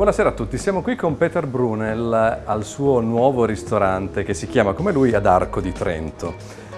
Buonasera a tutti, siamo qui con Peter Brunel al suo nuovo ristorante che si chiama come lui ad Arco di Trento.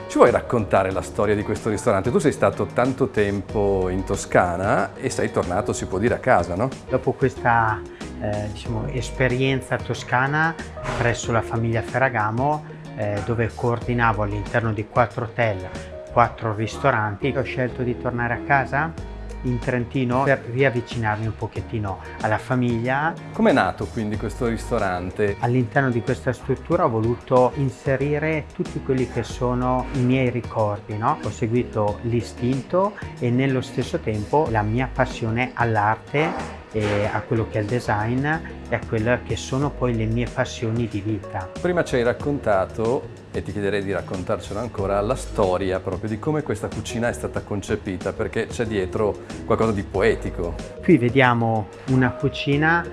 Ci vuoi raccontare la storia di questo ristorante? Tu sei stato tanto tempo in Toscana e sei tornato, si può dire, a casa, no? Dopo questa eh, diciamo, esperienza toscana presso la famiglia Ferragamo, eh, dove coordinavo all'interno di quattro hotel, quattro ristoranti, ho scelto di tornare a casa in Trentino per riavvicinarmi un pochettino alla famiglia. Come è nato quindi questo ristorante? All'interno di questa struttura ho voluto inserire tutti quelli che sono i miei ricordi, no? Ho seguito l'istinto e nello stesso tempo la mia passione all'arte e a quello che è il design e a quelle che sono poi le mie passioni di vita. Prima ci hai raccontato e ti chiederei di raccontarcelo ancora la storia proprio di come questa cucina è stata concepita perché c'è dietro qualcosa di poetico. Qui vediamo una cucina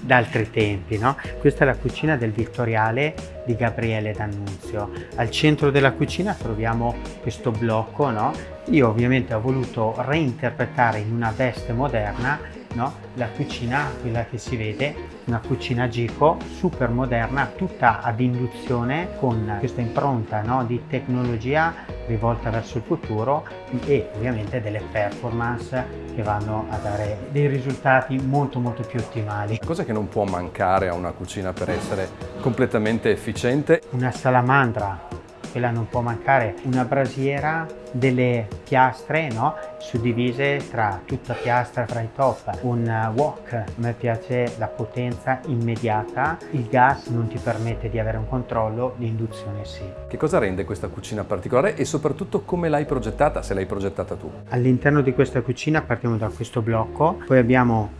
d'altri tempi, no? Questa è la cucina del Vittoriale di Gabriele D'Annunzio. Al centro della cucina troviamo questo blocco, no? Io ovviamente ho voluto reinterpretare in una veste moderna no? la cucina, quella che si vede, una cucina Gico super moderna, tutta ad induzione con questa impronta no? di tecnologia rivolta verso il futuro e ovviamente delle performance che vanno a dare dei risultati molto molto più ottimali. Cosa che non può mancare a una cucina per essere completamente efficiente? Una salamandra quella non può mancare, una brasiera, delle piastre no? suddivise tra tutta piastra tra i top, un wok, a me piace la potenza immediata, il gas non ti permette di avere un controllo, l'induzione sì. Che cosa rende questa cucina particolare e soprattutto come l'hai progettata, se l'hai progettata tu? All'interno di questa cucina partiamo da questo blocco, poi abbiamo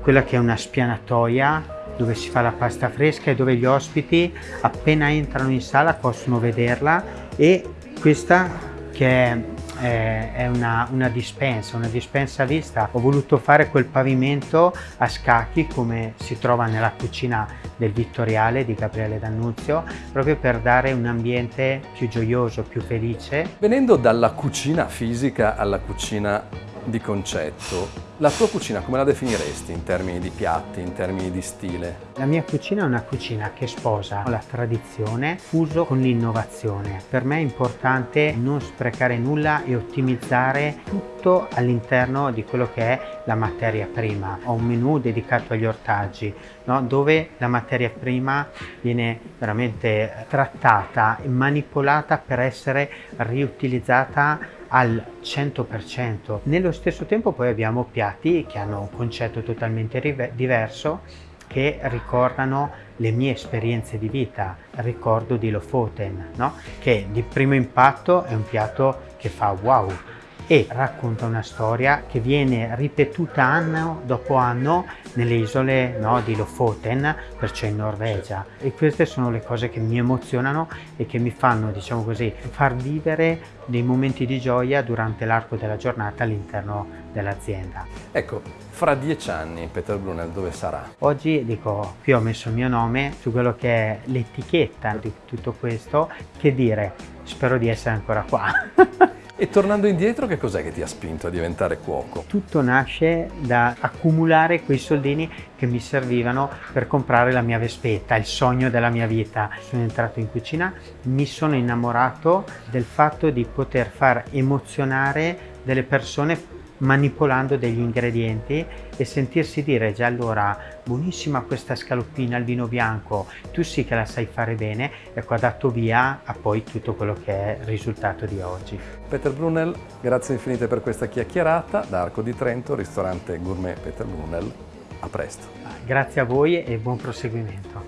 quella che è una spianatoia dove si fa la pasta fresca e dove gli ospiti appena entrano in sala possono vederla e questa che è, eh, è una, una, dispensa, una dispensa vista. Ho voluto fare quel pavimento a scacchi come si trova nella cucina del Vittoriale di Gabriele D'Annunzio, proprio per dare un ambiente più gioioso, più felice. Venendo dalla cucina fisica alla cucina di concetto, la tua cucina come la definiresti in termini di piatti, in termini di stile? La mia cucina è una cucina che sposa la tradizione fuso con l'innovazione. Per me è importante non sprecare nulla e ottimizzare tutto all'interno di quello che è la materia prima. Ho un menù dedicato agli ortaggi, no? dove la materia prima viene veramente trattata e manipolata per essere riutilizzata al 100%. Nello stesso tempo poi abbiamo piatti che hanno un concetto totalmente diverso che ricordano le mie esperienze di vita. Ricordo di Lofoten, no? che di primo impatto è un piatto che fa wow, e racconta una storia che viene ripetuta anno dopo anno nelle isole no, di Lofoten, perciò in Norvegia. E queste sono le cose che mi emozionano e che mi fanno, diciamo così, far vivere dei momenti di gioia durante l'arco della giornata all'interno dell'azienda. Ecco, fra dieci anni Peter Brunel dove sarà? Oggi dico, qui ho messo il mio nome su quello che è l'etichetta di tutto questo, che dire, spero di essere ancora qua. E tornando indietro, che cos'è che ti ha spinto a diventare cuoco? Tutto nasce da accumulare quei soldini che mi servivano per comprare la mia Vespetta, il sogno della mia vita. Sono entrato in cucina, mi sono innamorato del fatto di poter far emozionare delle persone manipolando degli ingredienti e sentirsi dire già allora buonissima questa scaloppina al vino bianco, tu sì che la sai fare bene, ecco ha dato via a poi tutto quello che è il risultato di oggi. Peter Brunel, grazie infinite per questa chiacchierata da Arco di Trento, ristorante gourmet Peter Brunel, a presto. Grazie a voi e buon proseguimento.